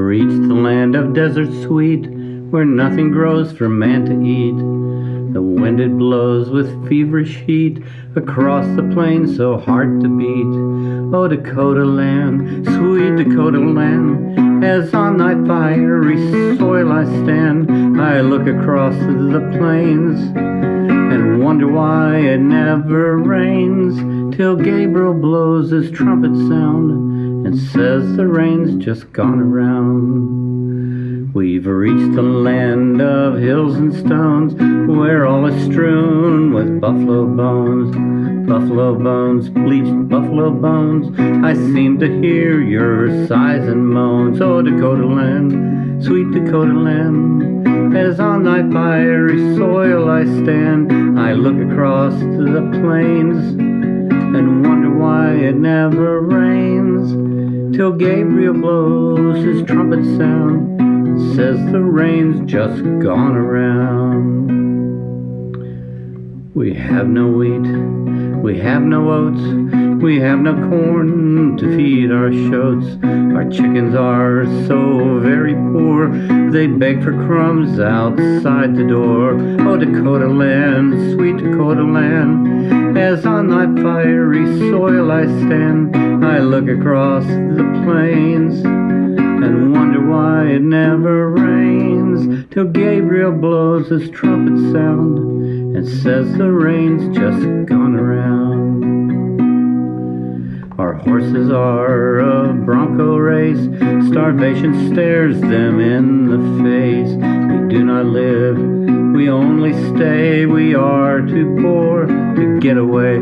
reached the land of desert sweet, where nothing grows for man to eat. The wind it blows with feverish heat across the plains so hard to beat. Oh, Dakota land, sweet Dakota land, as on thy fiery soil I stand, I look across the plains and wonder why it never rains till Gabriel blows his trumpet sound and says the rain's just gone around. We've reached the land of hills and stones where all is strewn with buffalo bones. Buffalo bones, bleached buffalo bones. I seem to hear your sighs and moans. Oh, Dakota land, sweet Dakota land. As on thy fiery soil I stand, I look across the plains and wonder why it never rains till Gabriel blows his trumpet sound, says the rain's just gone around. We have no wheat, we have no oats, we have no corn to feed our shoats. Our chickens are so very poor, they beg for crumbs outside the door. Oh, Dakota land, sweet Dakota land, as on thy fiery soil I stand, I look across the plains and wonder why it never rains till Gabriel blows his trumpet sound and says the rain's just gone around. Our horses are a bronco race, starvation stares them in the face. Do not live, we only stay, we are too poor to get away.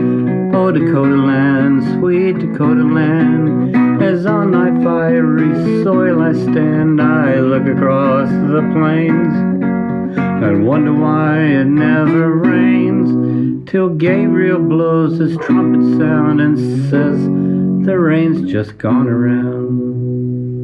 Oh, Dakota land, sweet Dakota land, as on thy fiery soil I stand, I look across the plains and wonder why it never rains till Gabriel blows his trumpet sound and says the rain's just gone around.